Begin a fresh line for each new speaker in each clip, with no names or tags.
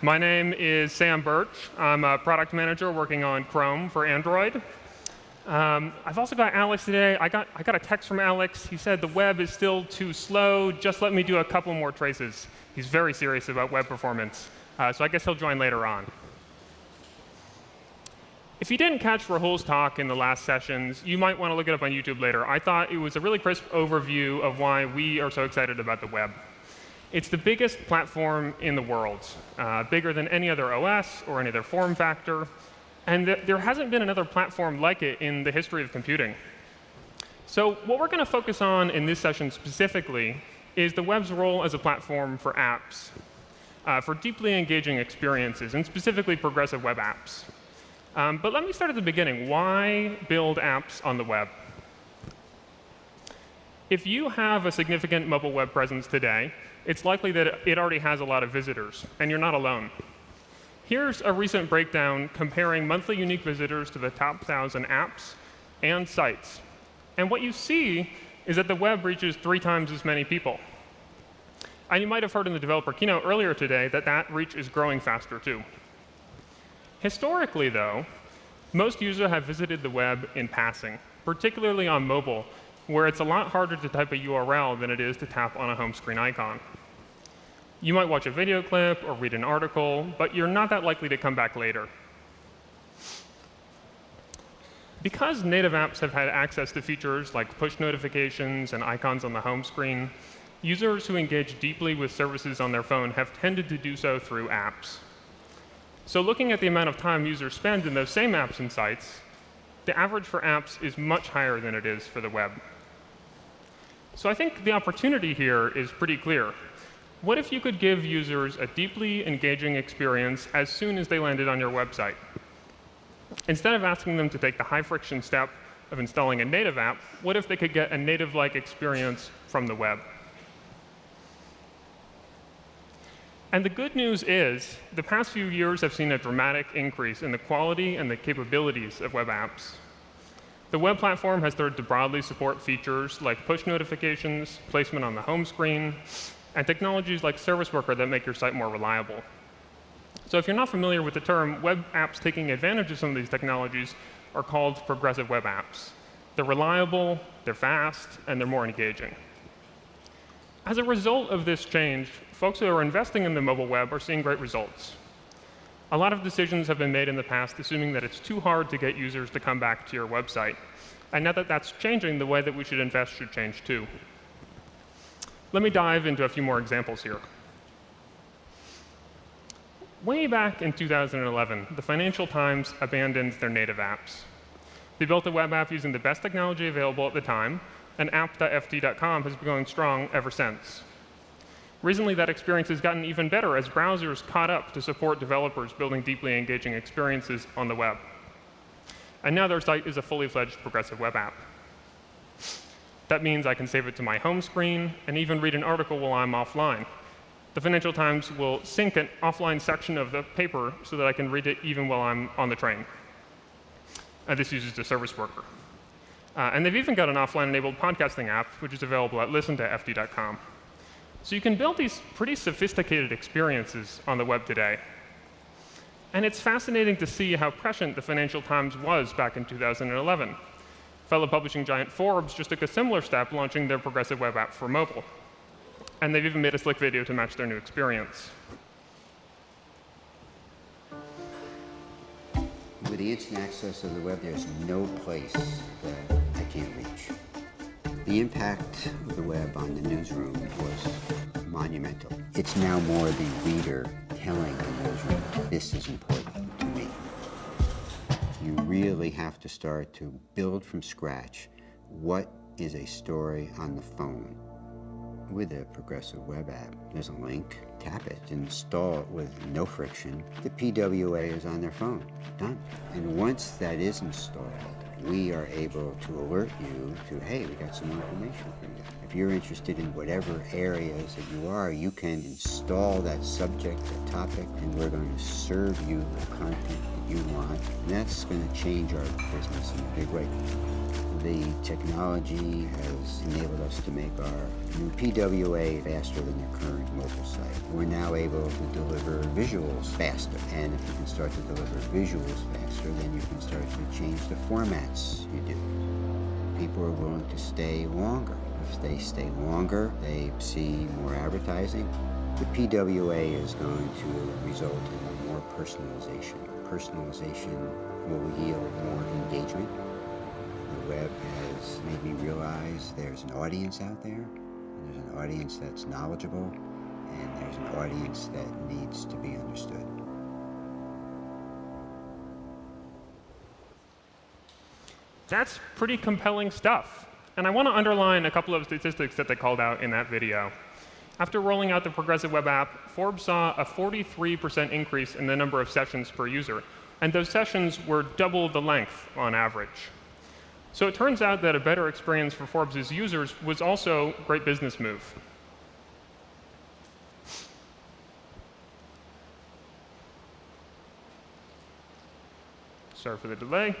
My name is Sam Birch. I'm a product manager working on Chrome for Android. Um, I've also got Alex today. I got, I got a text from Alex. He said the web is still too slow. Just let me do a couple more traces. He's very serious about web performance. Uh, so I guess he'll join later on. If you didn't catch Rahul's talk in the last sessions, you might want to look it up on YouTube later. I thought it was a really crisp overview of why we are so excited about the web. It's the biggest platform in the world, uh, bigger than any other OS or any other form factor. And th there hasn't been another platform like it in the history of computing. So what we're going to focus on in this session specifically is the web's role as a platform for apps, uh, for deeply engaging experiences, and specifically progressive web apps. Um, but let me start at the beginning. Why build apps on the web? If you have a significant mobile web presence today, it's likely that it already has a lot of visitors, and you're not alone. Here's a recent breakdown comparing monthly unique visitors to the top 1,000 apps and sites. And what you see is that the web reaches three times as many people. And you might have heard in the developer keynote earlier today that that reach is growing faster too. Historically, though, most users have visited the web in passing, particularly on mobile, where it's a lot harder to type a URL than it is to tap on a home screen icon. You might watch a video clip or read an article, but you're not that likely to come back later. Because native apps have had access to features like push notifications and icons on the home screen, users who engage deeply with services on their phone have tended to do so through apps. So looking at the amount of time users spend in those same apps and sites, the average for apps is much higher than it is for the web. So I think the opportunity here is pretty clear. What if you could give users a deeply engaging experience as soon as they landed on your website? Instead of asking them to take the high-friction step of installing a native app, what if they could get a native-like experience from the web? And the good news is, the past few years have seen a dramatic increase in the quality and the capabilities of web apps. The web platform has started to broadly support features like push notifications, placement on the home screen, and technologies like Service Worker that make your site more reliable. So if you're not familiar with the term, web apps taking advantage of some of these technologies are called progressive web apps. They're reliable, they're fast, and they're more engaging. As a result of this change, folks who are investing in the mobile web are seeing great results. A lot of decisions have been made in the past assuming that it's too hard to get users to come back to your website. And now that that's changing, the way that we should invest should change too. Let me dive into a few more examples here. Way back in 2011, the Financial Times abandoned their native apps. They built a web app using the best technology available at the time, and app.ft.com has been going strong ever since. Recently, that experience has gotten even better as browsers caught up to support developers building deeply engaging experiences on the web. And now their site is a fully fledged progressive web app. That means I can save it to my home screen and even read an article while I'm offline. The Financial Times will sync an offline section of the paper so that I can read it even while I'm on the train. Uh, this uses the service worker. Uh, and they've even got an offline-enabled podcasting app, which is available at listen2ft.com. So you can build these pretty sophisticated experiences on the web today. And it's fascinating to see how prescient the Financial Times was back in 2011. Fellow publishing giant Forbes just took a similar step, launching their progressive web app for mobile. And they've even made a slick video to match their new experience.
With the instant access of the web, there's no place that I can't reach. The impact of the web on the newsroom was monumental. It's now more the reader telling the newsroom, this is important you really have to start to build from scratch what is a story on the phone. With a progressive web app, there's a link, tap it, install it with no friction. The PWA is on their phone, done. And once that is installed, we are able to alert you to, hey, we got some information for you. If you're interested in whatever areas that you are, you can install that subject or topic, and we're going to serve you the content that you want. And that's going to change our business in a big way. The technology has enabled us to make our new PWA faster than the current mobile site. We're now able to deliver visuals faster. And if you can start to deliver visuals faster, then you can start to change the formats you do. People are willing to stay longer. If they stay longer, they see more advertising. The PWA is going to result in more personalization. Personalization will yield more engagement. The web has made me realize there's an audience out there. There's an audience that's knowledgeable, and there's an audience that needs to be understood.
That's pretty compelling stuff. And I want to underline a couple of statistics that they called out in that video. After rolling out the Progressive Web app, Forbes saw a 43% increase in the number of sessions per user. And those sessions were double the length on average. So it turns out that a better experience for Forbes' users was also a great business move. Sorry for the delay.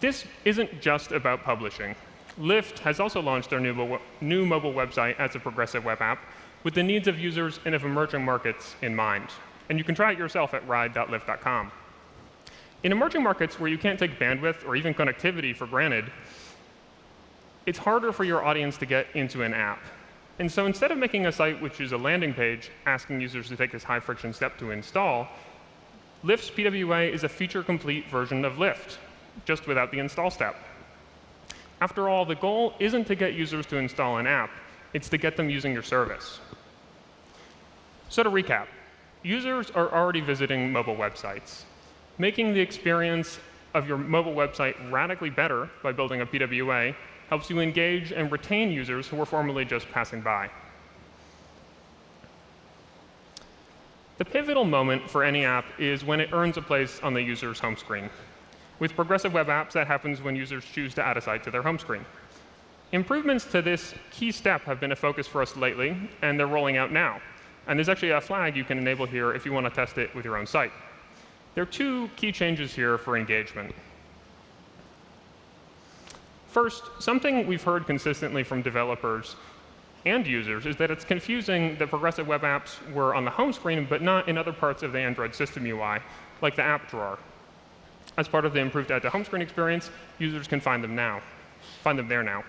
This isn't just about publishing. Lyft has also launched their new, new mobile website as a progressive web app with the needs of users and of emerging markets in mind. And you can try it yourself at ride.lyft.com. In emerging markets where you can't take bandwidth or even connectivity for granted, it's harder for your audience to get into an app. And so instead of making a site which is a landing page asking users to take this high friction step to install, Lyft's PWA is a feature complete version of Lyft, just without the install step. After all, the goal isn't to get users to install an app, it's to get them using your service. So to recap, users are already visiting mobile websites. Making the experience of your mobile website radically better by building a PWA helps you engage and retain users who were formerly just passing by. The pivotal moment for any app is when it earns a place on the user's home screen. With progressive web apps, that happens when users choose to add a site to their home screen. Improvements to this key step have been a focus for us lately, and they're rolling out now. And there's actually a flag you can enable here if you want to test it with your own site. There are two key changes here for engagement. First, something we've heard consistently from developers and users is that it's confusing that progressive web apps were on the home screen, but not in other parts of the Android system UI, like the app drawer. As part of the improved add to home screen experience, users can find them now, find them there now.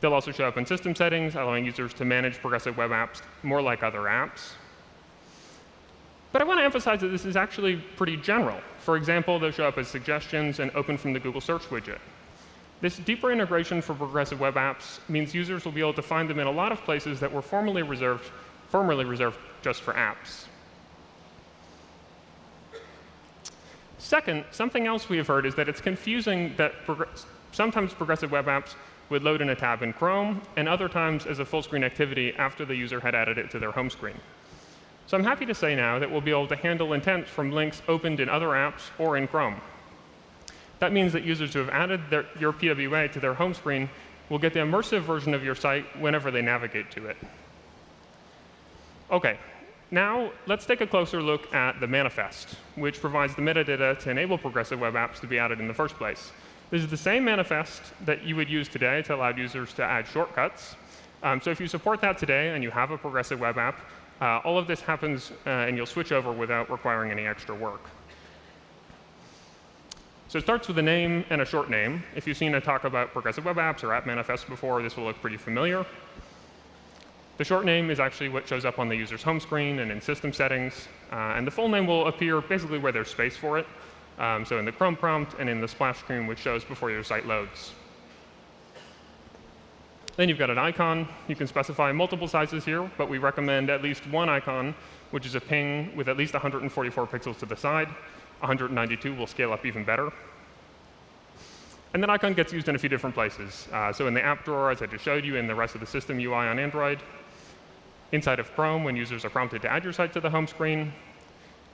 They'll also show up in system settings, allowing users to manage progressive web apps more like other apps. But I want to emphasize that this is actually pretty general. For example, they'll show up as suggestions and open from the Google Search widget. This deeper integration for progressive web apps means users will be able to find them in a lot of places that were formerly reserved, formerly reserved just for apps. Second, something else we have heard is that it's confusing that sometimes progressive web apps would load in a tab in Chrome, and other times as a full screen activity after the user had added it to their home screen. So I'm happy to say now that we'll be able to handle intents from links opened in other apps or in Chrome. That means that users who have added their, your PWA to their home screen will get the immersive version of your site whenever they navigate to it. OK, now let's take a closer look at the manifest, which provides the metadata to enable progressive web apps to be added in the first place. This is the same manifest that you would use today to allow users to add shortcuts. Um, so if you support that today and you have a progressive web app, uh, all of this happens, uh, and you'll switch over without requiring any extra work. So it starts with a name and a short name. If you've seen a talk about progressive web apps or app manifests before, this will look pretty familiar. The short name is actually what shows up on the user's home screen and in system settings. Uh, and the full name will appear basically where there's space for it. Um, so in the Chrome prompt and in the splash screen, which shows before your site loads. Then you've got an icon. You can specify multiple sizes here, but we recommend at least one icon, which is a ping with at least 144 pixels to the side. 192 will scale up even better. And that icon gets used in a few different places. Uh, so in the app drawer, as I just showed you, in the rest of the system UI on Android, inside of Chrome when users are prompted to add your site to the home screen,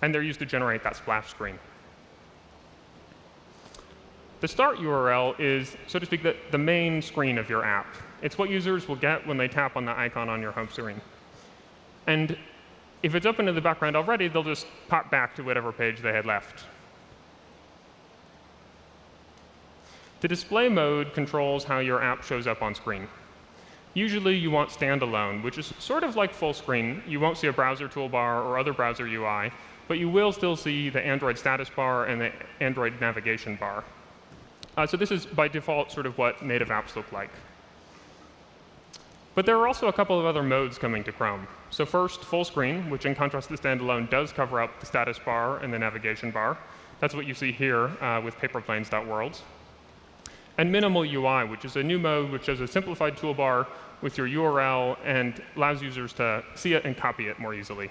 and they're used to generate that splash screen. The start URL is, so to speak, the, the main screen of your app. It's what users will get when they tap on the icon on your home screen. And if it's open in the background already, they'll just pop back to whatever page they had left. The display mode controls how your app shows up on screen. Usually you want standalone, which is sort of like full screen. You won't see a browser toolbar or other browser UI, but you will still see the Android status bar and the Android navigation bar. Uh, so this is, by default, sort of what native apps look like. But there are also a couple of other modes coming to Chrome. So first, full screen, which in contrast to standalone does cover up the status bar and the navigation bar. That's what you see here uh, with paperplanes.worlds. And minimal UI, which is a new mode which has a simplified toolbar with your URL and allows users to see it and copy it more easily.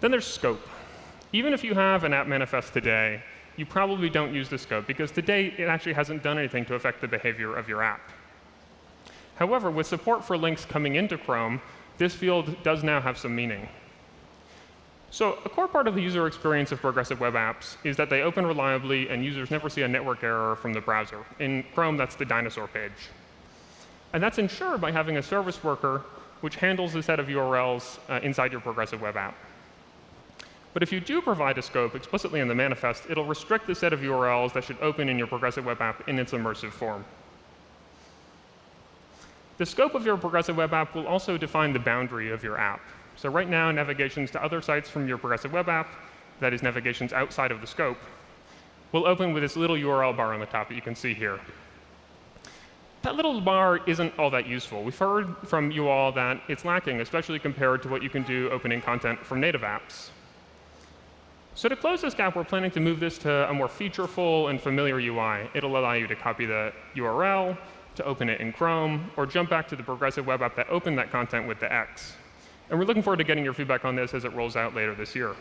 Then there's scope. Even if you have an app manifest today, you probably don't use the scope because to date, it actually hasn't done anything to affect the behavior of your app. However, with support for links coming into Chrome, this field does now have some meaning. So a core part of the user experience of progressive web apps is that they open reliably and users never see a network error from the browser. In Chrome, that's the dinosaur page. And that's ensured by having a service worker which handles a set of URLs uh, inside your progressive web app. But if you do provide a scope explicitly in the manifest, it'll restrict the set of URLs that should open in your progressive web app in its immersive form. The scope of your progressive web app will also define the boundary of your app. So right now, navigations to other sites from your progressive web app, that is navigations outside of the scope, will open with this little URL bar on the top that you can see here. That little bar isn't all that useful. We've heard from you all that it's lacking, especially compared to what you can do opening content from native apps. So to close this gap, we're planning to move this to a more featureful and familiar UI. It'll allow you to copy the URL, to open it in Chrome, or jump back to the progressive web app that opened that content with the X. And we're looking forward to getting your feedback on this as it rolls out later this year.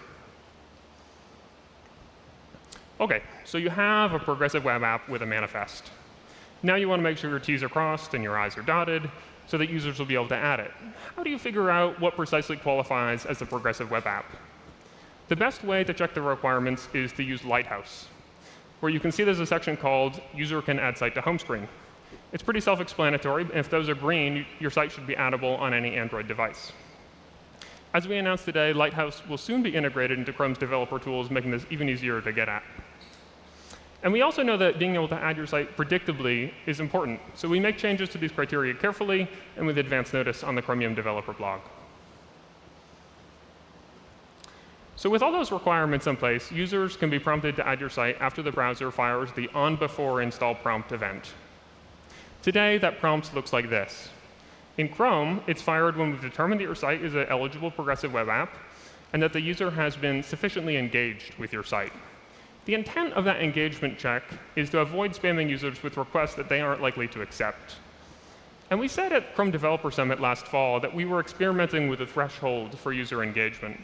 OK, so you have a progressive web app with a manifest. Now you want to make sure your T's are crossed and your I's are dotted so that users will be able to add it. How do you figure out what precisely qualifies as a progressive web app? The best way to check the requirements is to use Lighthouse, where you can see there's a section called User Can Add Site to Home Screen. It's pretty self-explanatory. If those are green, your site should be addable on any Android device. As we announced today, Lighthouse will soon be integrated into Chrome's developer tools, making this even easier to get at. And we also know that being able to add your site predictably is important. So we make changes to these criteria carefully and with advance notice on the Chromium developer blog. So with all those requirements in place, users can be prompted to add your site after the browser fires the on before install prompt event. Today, that prompt looks like this. In Chrome, it's fired when we've determined that your site is an eligible progressive web app and that the user has been sufficiently engaged with your site. The intent of that engagement check is to avoid spamming users with requests that they aren't likely to accept. And we said at Chrome Developer Summit last fall that we were experimenting with a threshold for user engagement.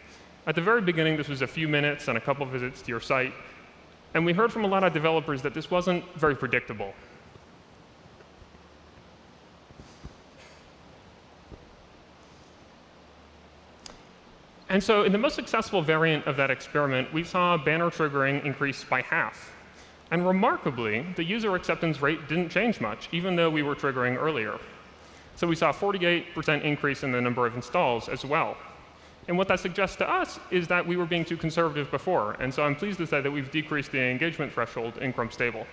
At the very beginning, this was a few minutes and a couple visits to your site. And we heard from a lot of developers that this wasn't very predictable. And so in the most successful variant of that experiment, we saw banner triggering increase by half. And remarkably, the user acceptance rate didn't change much, even though we were triggering earlier. So we saw a 48% increase in the number of installs as well. And what that suggests to us is that we were being too conservative before. And so I'm pleased to say that we've decreased the engagement threshold in Chrome Stable.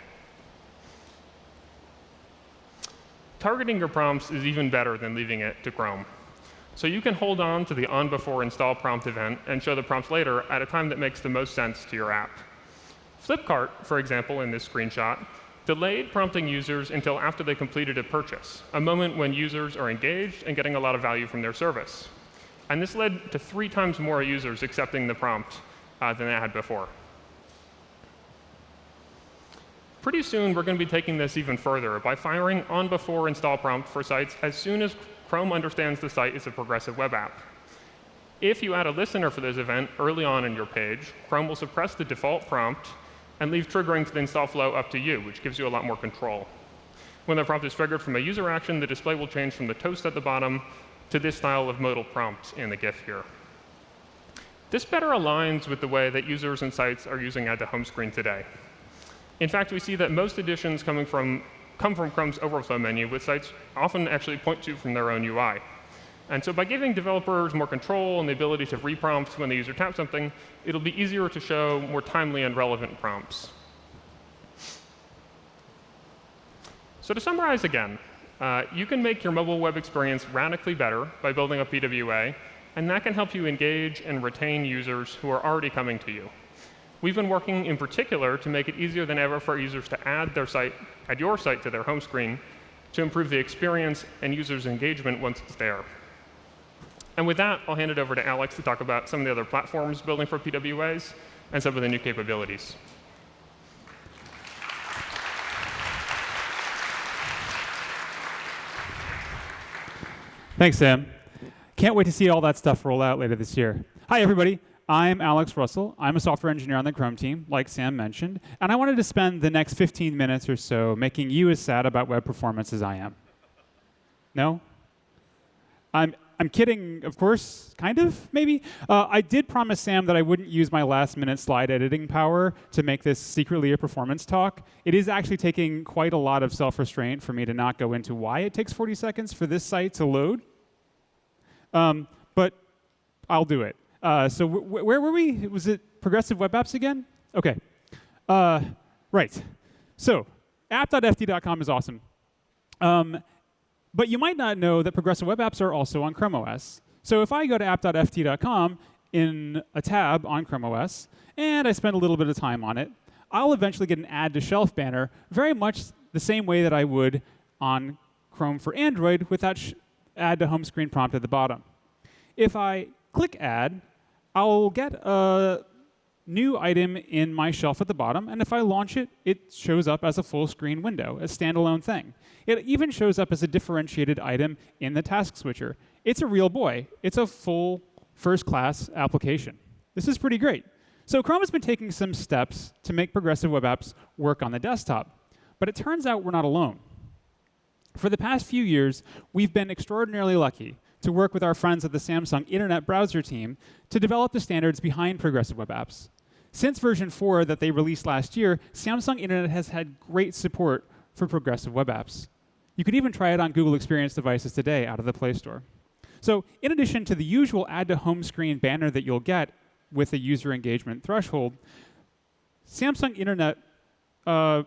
Targeting your prompts is even better than leaving it to Chrome. So you can hold on to the on before install prompt event and show the prompts later at a time that makes the most sense to your app. Flipkart, for example, in this screenshot, delayed prompting users until after they completed a purchase, a moment when users are engaged and getting a lot of value from their service. And this led to three times more users accepting the prompt uh, than they had before. Pretty soon, we're going to be taking this even further by firing on before install prompt for sites as soon as Chrome understands the site is a progressive web app. If you add a listener for this event early on in your page, Chrome will suppress the default prompt and leave triggering to the install flow up to you, which gives you a lot more control. When the prompt is triggered from a user action, the display will change from the toast at the bottom to this style of modal prompt in the GIF here. This better aligns with the way that users and sites are using Add to Home Screen today. In fact, we see that most additions coming from, come from Chrome's overflow menu, with sites often actually point to from their own UI. And so by giving developers more control and the ability to reprompt when the user taps something, it'll be easier to show more timely and relevant prompts. So to summarize again, uh, you can make your mobile web experience radically better by building a PWA, and that can help you engage and retain users who are already coming to you. We've been working in particular to make it easier than ever for users to add their site, add your site to their home screen to improve the experience and users' engagement once it's there. And with that, I'll hand it over to Alex to talk about some of the other platforms building for PWAs and some of the new capabilities.
Thanks, Sam. Can't wait to see all that stuff roll out later this year. Hi, everybody. I'm Alex Russell. I'm a software engineer on the Chrome team, like Sam mentioned, and I wanted to spend the next 15 minutes or so making you as sad about web performance as I am. No? I'm, I'm kidding, of course, kind of, maybe. Uh, I did promise Sam that I wouldn't use my last minute slide editing power to make this secretly a performance talk. It is actually taking quite a lot of self restraint for me to not go into why it takes 40 seconds for this site to load. Um, but I'll do it. Uh, so where were we? Was it progressive web apps again? OK. Uh, right. So app.ft.com is awesome. Um, but you might not know that progressive web apps are also on Chrome OS. So if I go to app.ft.com in a tab on Chrome OS, and I spend a little bit of time on it, I'll eventually get an add to shelf banner very much the same way that I would on Chrome for Android with that add to home screen prompt at the bottom. If I click add, I'll get a new item in my shelf at the bottom, and if I launch it, it shows up as a full screen window, a standalone thing. It even shows up as a differentiated item in the task switcher. It's a real boy. It's a full first class application. This is pretty great. So Chrome has been taking some steps to make progressive web apps work on the desktop. But it turns out we're not alone. For the past few years, we've been extraordinarily lucky to work with our friends at the Samsung Internet Browser team to develop the standards behind progressive web apps. Since version 4 that they released last year, Samsung Internet has had great support for progressive web apps. You could even try it on Google Experience devices today out of the Play Store. So in addition to the usual add to home screen banner that you'll get with a user engagement threshold, Samsung Internet uh,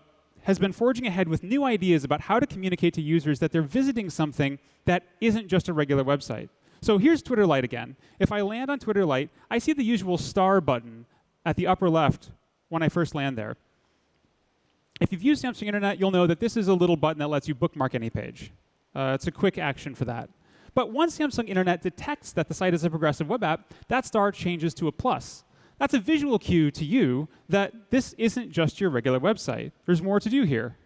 has been forging ahead with new ideas about how to communicate to users that they're visiting something that isn't just a regular website. So here's Twitter Lite again. If I land on Twitter Lite, I see the usual star button at the upper left when I first land there. If you've used Samsung Internet, you'll know that this is a little button that lets you bookmark any page. Uh, it's a quick action for that. But once Samsung Internet detects that the site is a progressive web app, that star changes to a plus. That's a visual cue to you that this isn't just your regular website. There's more to do here.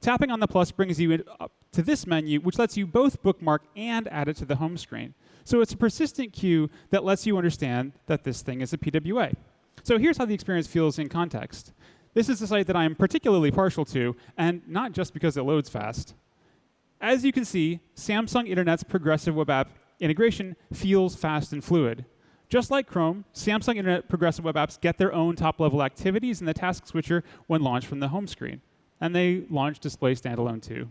Tapping on the plus brings you up to this menu, which lets you both bookmark and add it to the home screen. So it's a persistent cue that lets you understand that this thing is a PWA. So here's how the experience feels in context. This is a site that I'm particularly partial to, and not just because it loads fast. As you can see, Samsung Internet's progressive web app integration feels fast and fluid. Just like Chrome, Samsung Internet Progressive Web Apps get their own top-level activities in the task switcher when launched from the home screen. And they launch Display Standalone too.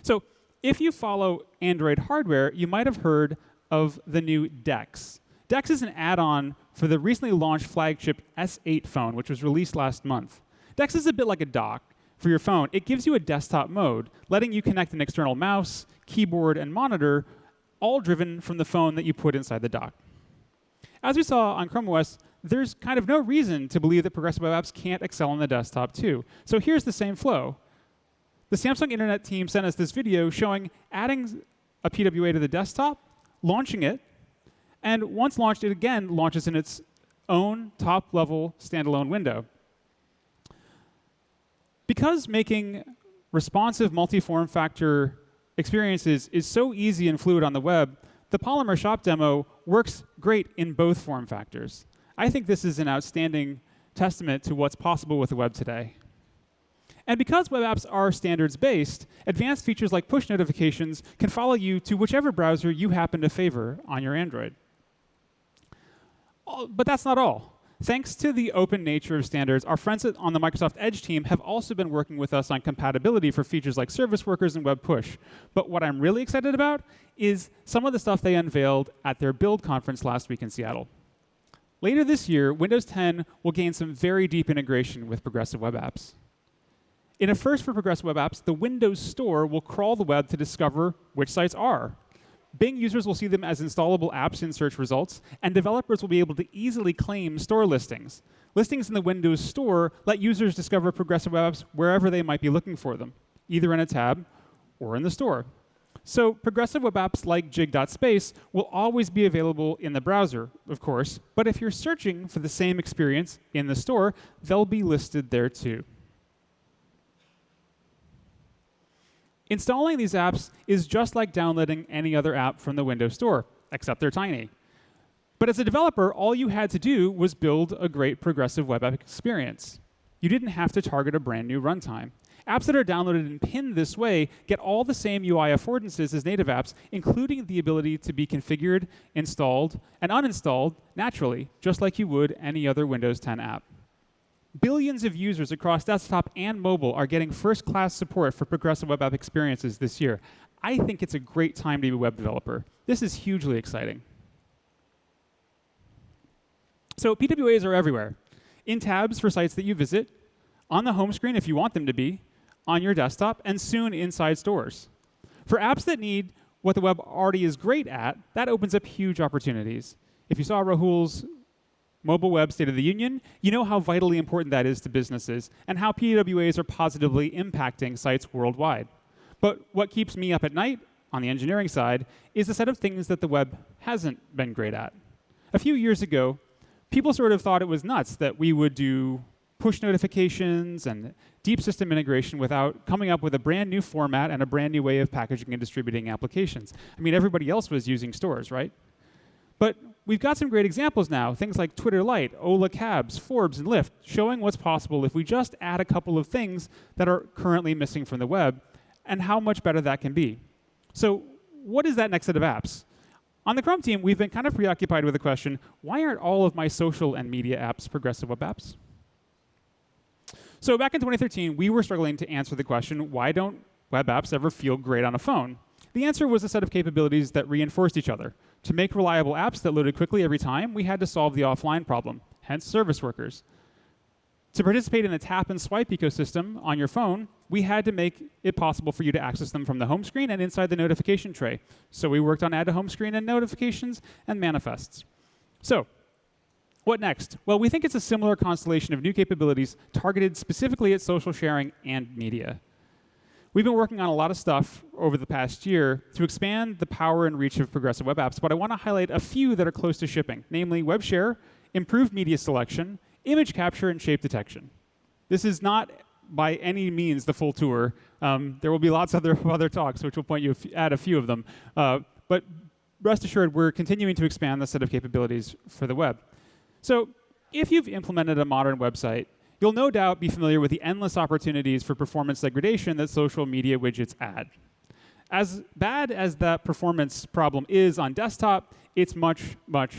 So if you follow Android hardware, you might have heard of the new DeX. DeX is an add-on for the recently launched flagship S8 phone, which was released last month. DeX is a bit like a dock for your phone. It gives you a desktop mode, letting you connect an external mouse, keyboard, and monitor, all driven from the phone that you put inside the dock. As we saw on Chrome OS, there's kind of no reason to believe that progressive web apps can't excel on the desktop too. So here's the same flow. The Samsung Internet team sent us this video showing adding a PWA to the desktop, launching it, and once launched, it again launches in its own top-level standalone window. Because making responsive multi-form factor experiences is so easy and fluid on the web, the Polymer Shop demo works great in both form factors. I think this is an outstanding testament to what's possible with the web today. And because web apps are standards-based, advanced features like push notifications can follow you to whichever browser you happen to favor on your Android. But that's not all. Thanks to the open nature of standards, our friends on the Microsoft Edge team have also been working with us on compatibility for features like service workers and web push. But what I'm really excited about is some of the stuff they unveiled at their Build conference last week in Seattle. Later this year, Windows 10 will gain some very deep integration with progressive web apps. In a first for progressive web apps, the Windows Store will crawl the web to discover which sites are Bing users will see them as installable apps in search results, and developers will be able to easily claim store listings. Listings in the Windows Store let users discover progressive web apps wherever they might be looking for them, either in a tab or in the store. So progressive web apps like jig.space will always be available in the browser, of course, but if you're searching for the same experience in the store, they'll be listed there too. Installing these apps is just like downloading any other app from the Windows Store, except they're tiny. But as a developer, all you had to do was build a great progressive web app experience. You didn't have to target a brand new runtime. Apps that are downloaded and pinned this way get all the same UI affordances as native apps, including the ability to be configured, installed, and uninstalled naturally, just like you would any other Windows 10 app. Billions of users across desktop and mobile are getting first class support for progressive web app experiences this year. I think it's a great time to be a web developer. This is hugely exciting. So, PWAs are everywhere in tabs for sites that you visit, on the home screen if you want them to be, on your desktop, and soon inside stores. For apps that need what the web already is great at, that opens up huge opportunities. If you saw Rahul's mobile web State of the Union, you know how vitally important that is to businesses and how PWAs are positively impacting sites worldwide. But what keeps me up at night on the engineering side is a set of things that the web hasn't been great at. A few years ago, people sort of thought it was nuts that we would do push notifications and deep system integration without coming up with a brand new format and a brand new way of packaging and distributing applications. I mean, everybody else was using stores, right? But we've got some great examples now, things like Twitter Lite, Ola Cabs, Forbes, and Lyft, showing what's possible if we just add a couple of things that are currently missing from the web and how much better that can be. So what is that next set of apps? On the Chrome team, we've been kind of preoccupied with the question, why aren't all of my social and media apps progressive web apps? So back in 2013, we were struggling to answer the question, why don't web apps ever feel great on a phone? The answer was a set of capabilities that reinforced each other. To make reliable apps that loaded quickly every time, we had to solve the offline problem, hence service workers. To participate in the tap and swipe ecosystem on your phone, we had to make it possible for you to access them from the home screen and inside the notification tray. So we worked on add to home screen and notifications and manifests. So, what next? Well, we think it's a similar constellation of new capabilities targeted specifically at social sharing and media. We've been working on a lot of stuff over the past year to expand the power and reach of progressive web apps, but I want to highlight a few that are close to shipping, namely web share, improved media selection, image capture, and shape detection. This is not by any means the full tour. Um, there will be lots of other, other talks, which will point you at a few of them. Uh, but rest assured, we're continuing to expand the set of capabilities for the web. So if you've implemented a modern website, You'll no doubt be familiar with the endless opportunities for performance degradation that social media widgets add. As bad as that performance problem is on desktop, it's much, much,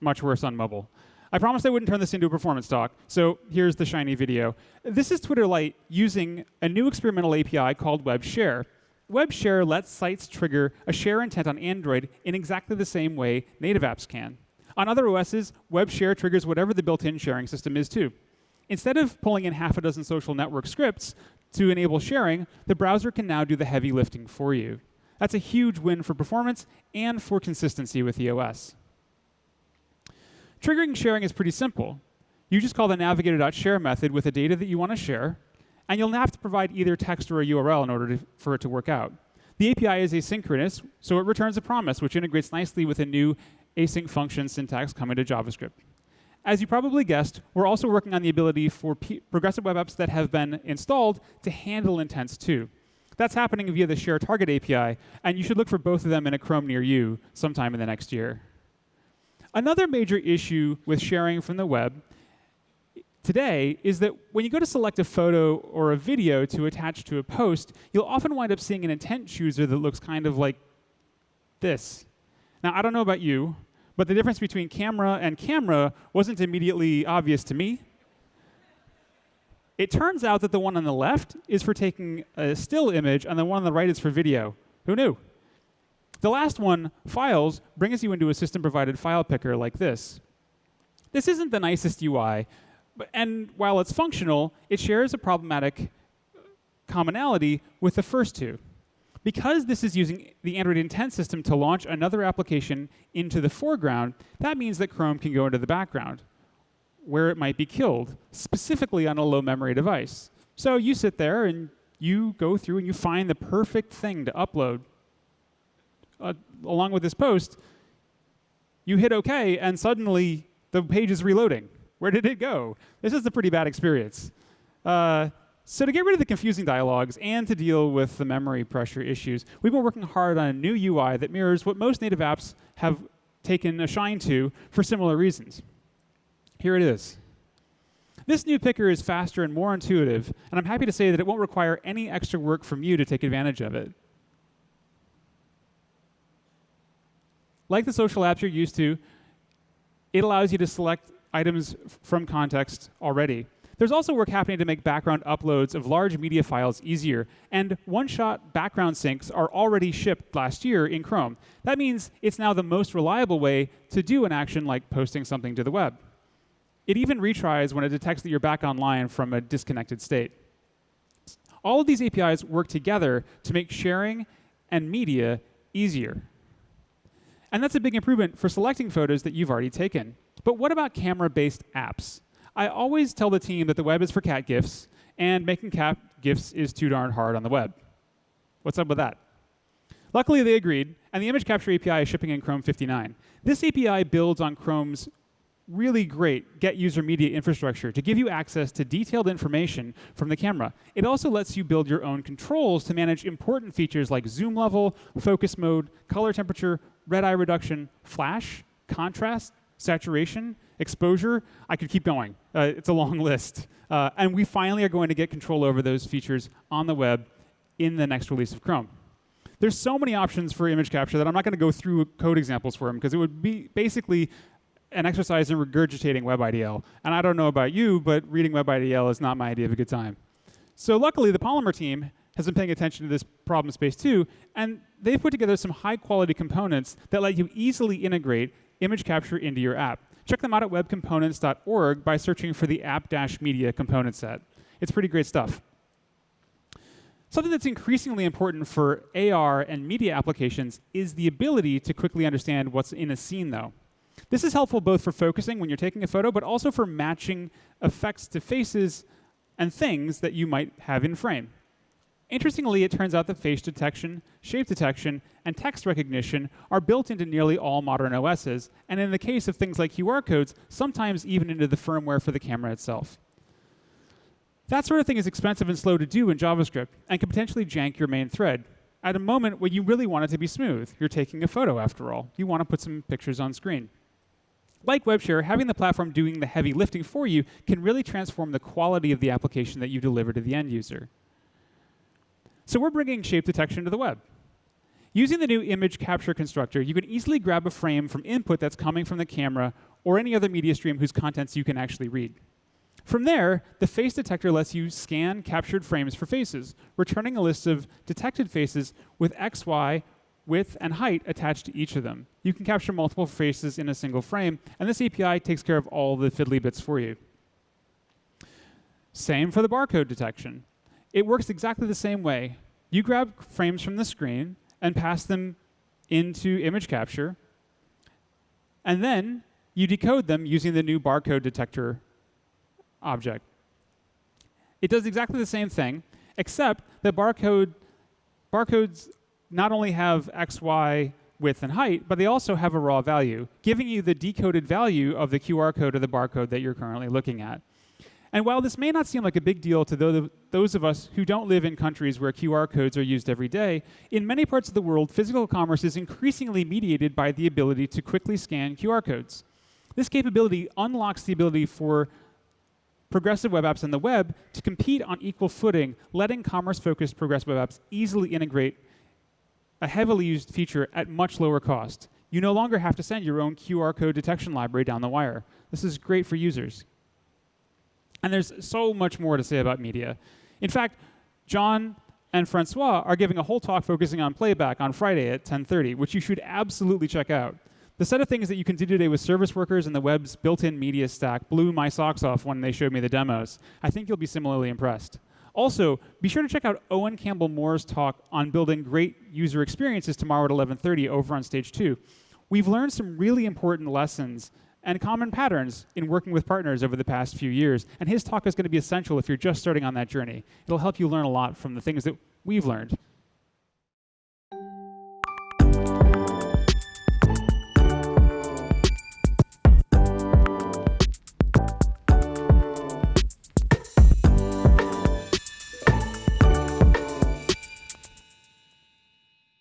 much worse on mobile. I promised I wouldn't turn this into a performance talk, so here's the shiny video. This is Twitter Lite using a new experimental API called Web Share. Web Share lets sites trigger a share intent on Android in exactly the same way native apps can. On other OSs, Web Share triggers whatever the built-in sharing system is too. Instead of pulling in half a dozen social network scripts to enable sharing, the browser can now do the heavy lifting for you. That's a huge win for performance and for consistency with the OS. Triggering sharing is pretty simple. You just call the navigator.share method with the data that you want to share, and you'll have to provide either text or a URL in order to, for it to work out. The API is asynchronous, so it returns a promise, which integrates nicely with a new async function syntax coming to JavaScript. As you probably guessed, we're also working on the ability for progressive web apps that have been installed to handle intents too. That's happening via the Share Target API, and you should look for both of them in a Chrome near you sometime in the next year. Another major issue with sharing from the web today is that when you go to select a photo or a video to attach to a post, you'll often wind up seeing an intent chooser that looks kind of like this. Now, I don't know about you, But the difference between camera and camera wasn't immediately obvious to me. It turns out that the one on the left is for taking a still image, and the one on the right is for video. Who knew? The last one, files, brings you into a system provided file picker like this. This isn't the nicest UI, and while it's functional, it shares a problematic commonality with the first two. Because this is using the Android intent system to launch another application into the foreground, that means that Chrome can go into the background, where it might be killed, specifically on a low memory device. So you sit there and you go through and you find the perfect thing to upload. Uh, along with this post, you hit OK, and suddenly the page is reloading. Where did it go? This is a pretty bad experience. Uh, so to get rid of the confusing dialogues and to deal with the memory pressure issues, we've been working hard on a new UI that mirrors what most native apps have taken a shine to for similar reasons. Here it is. This new picker is faster and more intuitive, and I'm happy to say that it won't require any extra work from you to take advantage of it. Like the social apps you're used to, it allows you to select items from context already. There's also work happening to make background uploads of large media files easier, and one-shot background syncs are already shipped last year in Chrome. That means it's now the most reliable way to do an action like posting something to the web. It even retries when it detects that you're back online from a disconnected state. All of these APIs work together to make sharing and media easier. And that's a big improvement for selecting photos that you've already taken. But what about camera-based apps? I always tell the team that the web is for cat GIFs, and making cat GIFs is too darn hard on the web. What's up with that? Luckily, they agreed, and the image capture API is shipping in Chrome 59. This API builds on Chrome's really great get user media infrastructure to give you access to detailed information from the camera. It also lets you build your own controls to manage important features like zoom level, focus mode, color temperature, red eye reduction, flash, contrast, saturation, exposure. I could keep going. Uh, it's a long list. Uh, and we finally are going to get control over those features on the web in the next release of Chrome. There's so many options for image capture that I'm not going to go through code examples for them because it would be basically an exercise in regurgitating WebIDL. And I don't know about you, but reading WebIDL is not my idea of a good time. So luckily, the Polymer team has been paying attention to this problem space too, and they've put together some high quality components that let you easily integrate image capture into your app. Check them out at webcomponents.org by searching for the app-media component set. It's pretty great stuff. Something that's increasingly important for AR and media applications is the ability to quickly understand what's in a scene, though. This is helpful both for focusing when you're taking a photo, but also for matching effects to faces and things that you might have in frame. Interestingly, it turns out that face detection, shape detection, and text recognition are built into nearly all modern OSs, and in the case of things like QR codes, sometimes even into the firmware for the camera itself. That sort of thing is expensive and slow to do in JavaScript, and can potentially jank your main thread. At a moment when you really want it to be smooth, you're taking a photo after all. You want to put some pictures on screen. Like WebShare, having the platform doing the heavy lifting for you can really transform the quality of the application that you deliver to the end user. So we're bringing shape detection to the web. Using the new image capture constructor, you can easily grab a frame from input that's coming from the camera or any other media stream whose contents you can actually read. From there, the face detector lets you scan captured frames for faces, returning a list of detected faces with X, Y, width, and height attached to each of them. You can capture multiple faces in a single frame, and this API takes care of all the fiddly bits for you. Same for the barcode detection. It works exactly the same way. You grab frames from the screen and pass them into image capture, and then you decode them using the new barcode detector object. It does exactly the same thing, except that barcode, barcodes not only have X, Y, width, and height, but they also have a raw value, giving you the decoded value of the QR code or the barcode that you're currently looking at. And while this may not seem like a big deal to those of us who don't live in countries where QR codes are used every day, in many parts of the world, physical commerce is increasingly mediated by the ability to quickly scan QR codes. This capability unlocks the ability for progressive web apps on the web to compete on equal footing, letting commerce-focused progressive web apps easily integrate a heavily used feature at much lower cost. you no longer have to send your own QR code detection library down the wire. This is great for users. And there's so much more to say about media. In fact, John and Francois are giving a whole talk focusing on playback on Friday at 10:30, which you should absolutely check out. The set of things that you can do today with service workers and the web's built-in media stack blew my socks off when they showed me the demos. I think you'll be similarly impressed. Also, be sure to check out Owen Campbell Moore's talk on building great user experiences tomorrow at 11:30 over on stage 2. We've learned some really important lessons and common patterns in working with partners over the past few years, and his talk is going to be essential if you're just starting on that journey. It'll help you learn a lot from the things that we've learned.